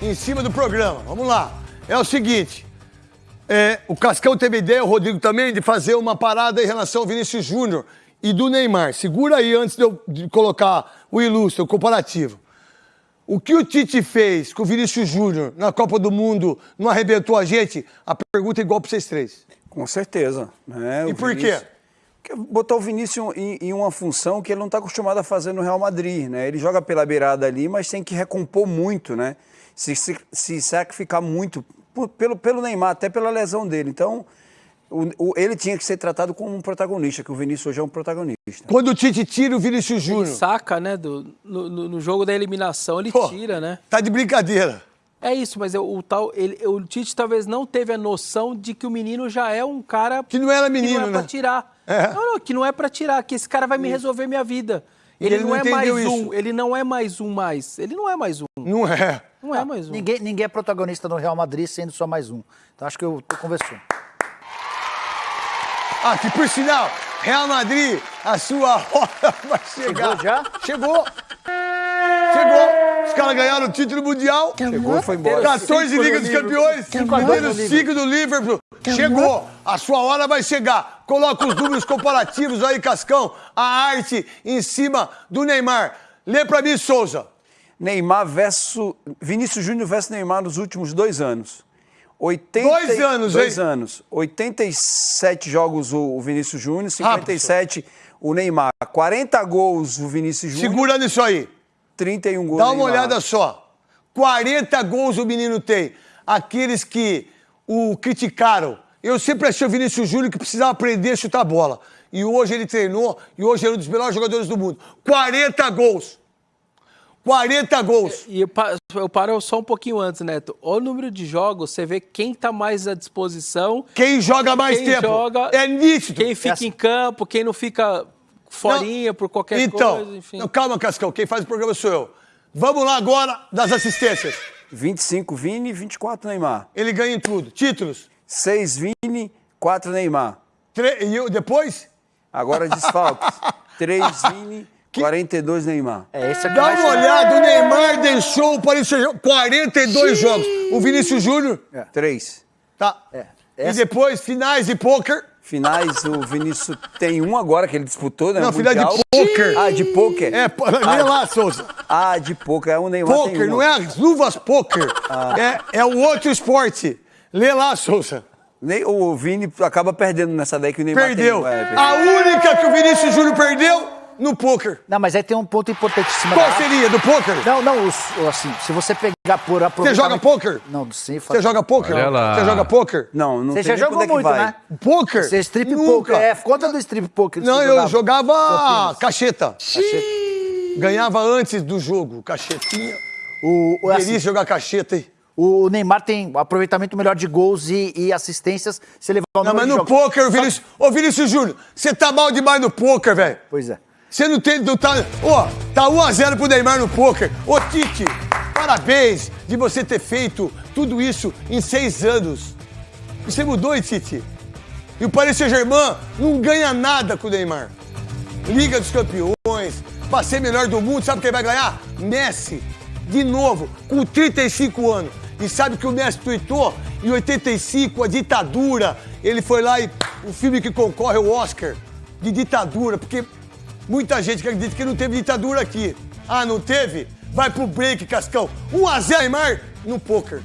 em cima do programa. Vamos lá. É o seguinte. é, o Cascão teve ideia, o Rodrigo também, de fazer uma parada em relação ao Vinícius Júnior e do Neymar. Segura aí antes de eu colocar o ilustre, o comparativo. O que o Tite fez com o Vinícius Júnior na Copa do Mundo não arrebentou a gente? A pergunta é igual para vocês três. Com certeza. Né? E por Vinícius- quê? Porque botou o Vinícius em, em uma função que ele não está acostumado a fazer no Real Madrid, né? Ele joga pela beirada ali, mas tem que recompor muito, né? Se, se, se sacrificar muito por- pelo, pelo Neymar, até pela lesão dele. Então, o- o- ele tinha que ser tratado como um protagonista, que o Vinícius hoje é um protagonista. Quando o Tite tira o Vinícius Ele Júnior, saca, né? do- no, no- no jogo da eliminação, ele Pô. tira, né? tá de brincadeira. É isso, mas o, o tal, ele, o Tite talvez não teve a noção de que o menino já é um cara Que não era que menino, não é né? pra tirar. É. Não, não, que não é pra tirar, que esse cara vai me resolver minha vida. Ele, ele não, não é mais entendeu um, isso. ele não é mais um mais. Ele não é mais um. Não é. Não é mais um. Ninguém, ninguém é protagonista no Real Madrid sendo só mais um. Então acho que eu tô conversando. Ah, que por sinal, Real Madrid, a sua hora vai chegar. Chegou já? Chegou. Chegou. Os caras ganharam o título mundial. Chegou e foi embora. 14 Liga dos Campeões. Primeiro ciclo do Liverpool. Chegou. A sua hora vai chegar. Coloca os números comparativos aí, Cascão. A arte em cima do Neymar. Lê pra mim, Souza. Neymar versus. Vinícius Júnior versus Neymar nos últimos dois anos. 80, Dois anos, Dois hein? anos. 87 jogos o Vinícius Júnior, 57 o Neymar. 40 gols o Vinícius Júnior, Segura nisso aí. 31 gols Dá uma olhada só. 40 gols o menino tem. Aqueles que o criticaram. Eu sempre achei o Vinícius Júnior que precisava aprender a chutar bola. E hoje ele treinou e hoje é um dos melhores jogadores do mundo. 40 gols. 40 gols. E eu, pa- eu paro só um pouquinho antes, Neto. O número de jogos, você vê quem tá mais à disposição, Quem joga mais quem tempo? joga, É nítido. quem fica em campo, quem não fica forinha por qualquer então, coisa, enfim. não, calma, Cascão. Quem faz o programa sou eu. Vamos lá agora das assistências. 25 Vini, 24 Neymar. Ele ganha em tudo. Títulos. 6 Vini, 4 Neymar. Tre- E eu, depois? Agora desfalques. 3 Vini, 42 Neymar. É, esse aqui Dá uma olhada, o Neymar deixou o Paris Saint-Germain 42 jogos. O Vinícius Júnior, 3. tá. É, E essa- depois, finais de pôquer. Finais, o Vinícius tem um agora que ele disputou, né? Não, final de pôquer. Ah, de pôquer? É, pô, lê lá, Souza. Ah, de pôquer. É o Neymar Pôquer, um. não é as luvas pôquer. É, é o outro esporte. Lê lá, Souza. O Vini acaba perdendo nessa daí que o Neymar Perdeu. tem. É, perdeu. A única que o Vinícius Júnior perdeu no pôquer. Não, mas aí tem um ponto importantíssimo. Qual da- seria? Do pôquer? Não, não, assim, se você pegar por Você aproveitamento... joga pôquer? Não, sim. Você joga lá. Você joga pôquer? Não, não Você já jogou é muito, vai. né? Pôquer? Você é strip Nunca. poker. É, conta do strip poker. Não, você eu jogava Campinas. cacheta. Ganhava antes do jogo, cachetinha. O, o, Delícia assim, jogar cacheta, hein? o Neymar tem aproveitamento melhor de gols e, e assistências se levar o Não, mas no jogos. o Vinícius... Ô, Vinícius Júnior, você tá mal demais no pôquer, velho. Pois é. Você não tem... Não tá... Ó, tá 1x0 pro Neymar no pôquer. Ô, Tite, parabéns de você ter feito tudo isso em seis anos. Você mudou, hein, Tite? E o Paris Saint-Germain não ganha nada com o Neymar. Liga dos Campeões, pra ser melhor do mundo, sabe quem vai ganhar? Messi, de novo, com 35 anos. E sabe que o Messi tweetou? Em 85, a ditadura. Ele foi lá e o filme que concorre ao Oscar de ditadura, porque muita gente acredita que não teve ditadura aqui. Ah, não teve? Vai pro break, Cascão. 1 a 0 Neymar no poker.